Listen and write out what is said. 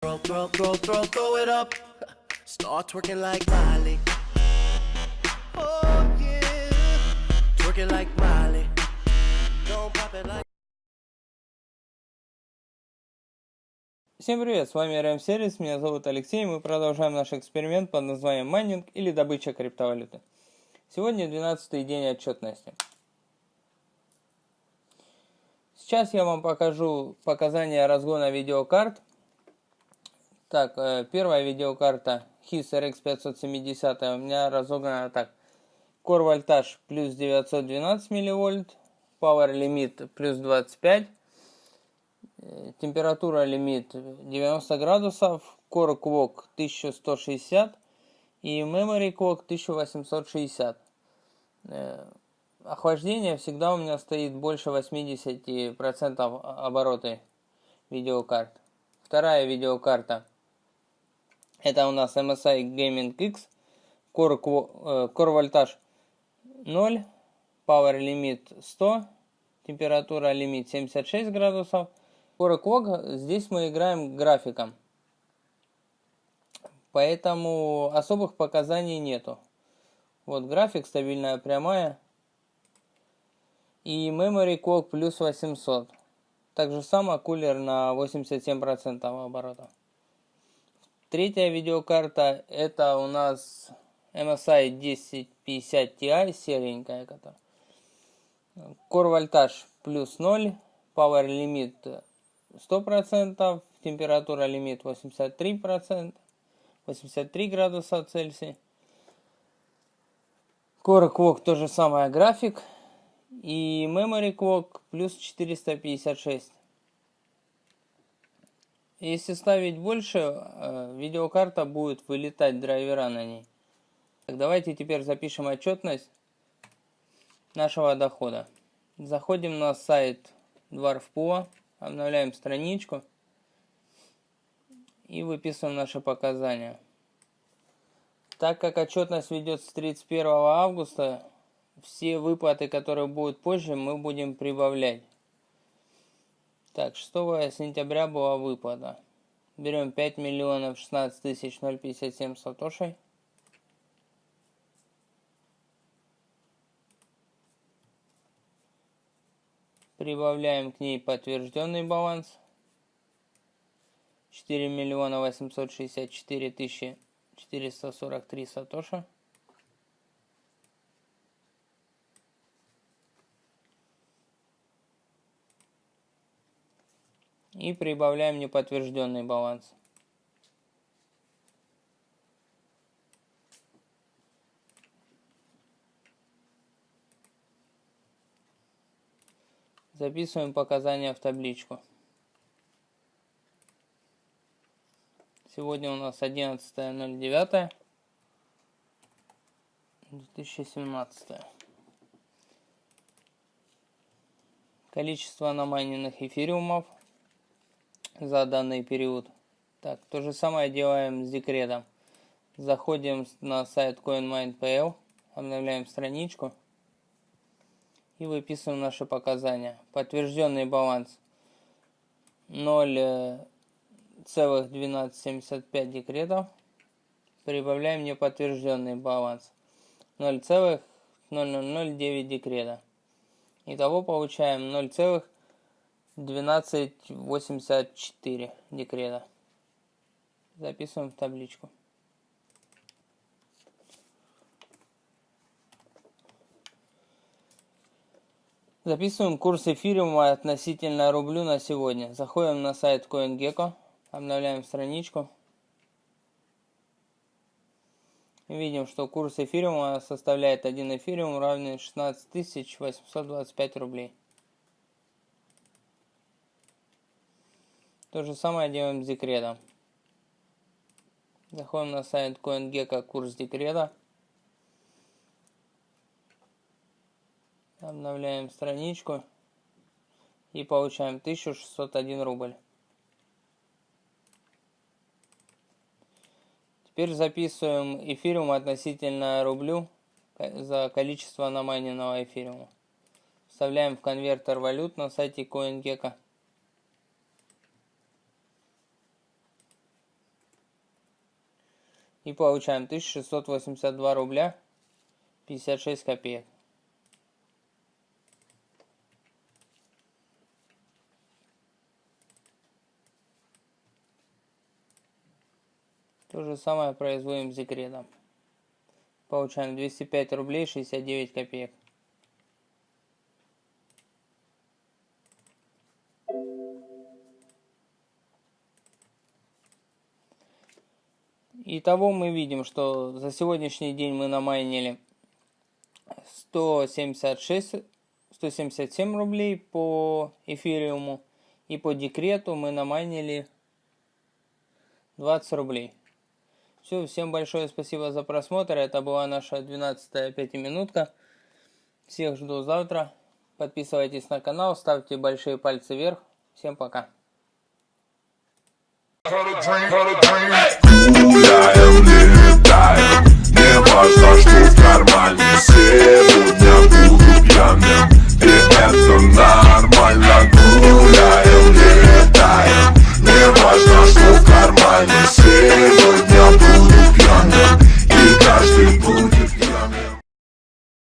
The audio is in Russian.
Throw, throw, throw, throw, throw it up. Start twerking like Miley. Oh yeah. Twerking like Miley. Don't pop it like. Всем привет, с вами RM Сервис, меня зовут Алексей, мы продолжаем наш эксперимент под названием майнинг или добыча криптовалюты. Сегодня 12 день отчетности. Сейчас я вам покажу показания разгона видеокарт. Так, э, первая видеокарта HIS RX 570 у меня разогнана так. Core вольтаж плюс 912 милливольт, Power лимит плюс 25, э, температура лимит 90 градусов, Core Clock 1160 и Memory Clock 1860 охлаждение всегда у меня стоит больше 80% обороты видеокарт. Вторая видеокарта. Это у нас MSI Gaming X. Core, э, Core вольтаж 0. Power лимит 100. Температура лимит 76 градусов. Core Clock. Здесь мы играем графиком. Поэтому особых показаний нету. Вот график, стабильная прямая и Memory Clock плюс 800. Так же само кулер на 87% оборота. Третья видеокарта это у нас MSI 1050 Ti серенькая. Которая. Core вольтаж плюс 0, Power лимит 100%, температура лимит 83%, 83 градуса Цельсия. Core Clock то же самое график и Memory Clock плюс 456. Если ставить больше, э, видеокарта будет вылетать драйвера на ней. Так, давайте теперь запишем отчетность нашего дохода. Заходим на сайт Dwarf.po, обновляем страничку и выписываем наши показания. Так как отчетность ведется с 31 августа, все выплаты, которые будут позже, мы будем прибавлять. Так, 6 сентября была выплата. Берем 5 миллионов 16 тысяч 057 сатошей. Прибавляем к ней подтвержденный баланс. 4 миллиона 864 тысячи 443 сатоша. И прибавляем неподтвержденный баланс. Записываем показания в табличку. Сегодня у нас 11.09. 2017. Количество намайненных эфириумов за данный период. Так, то же самое делаем с декретом. Заходим на сайт CoinMind.pl, обновляем страничку и выписываем наши показания. Подтвержденный баланс 0,1275 декретов. Прибавляем неподтвержденный баланс 0,0009 декрета. Итого получаем 0,00 1284 декрета. Записываем в табличку. Записываем курс эфириума относительно рублю на сегодня. Заходим на сайт CoinGecko, обновляем страничку. Видим, что курс эфириума составляет 1 эфириум равный 16 825 рублей. То же самое делаем с декретом. Заходим на сайт CoinGecko курс декрета. Обновляем страничку. И получаем 1601 рубль. Теперь записываем эфириум относительно рублю за количество намайненного эфириума. Вставляем в конвертер валют на сайте CoinGecko. И получаем 1682 рубля 56 копеек. То же самое производим с декретом. Получаем 205 рублей 69 копеек. Итого мы видим, что за сегодняшний день мы намайнили 176, 177 рублей по эфириуму. И по декрету мы намайнили 20 рублей. Все, всем большое спасибо за просмотр. Это была наша 12 пятиминутка. Всех жду завтра. Подписывайтесь на канал, ставьте большие пальцы вверх. Всем пока гуляем, летаем. Не важно, что в кармане. Сегодня буду пьяным. И это нам.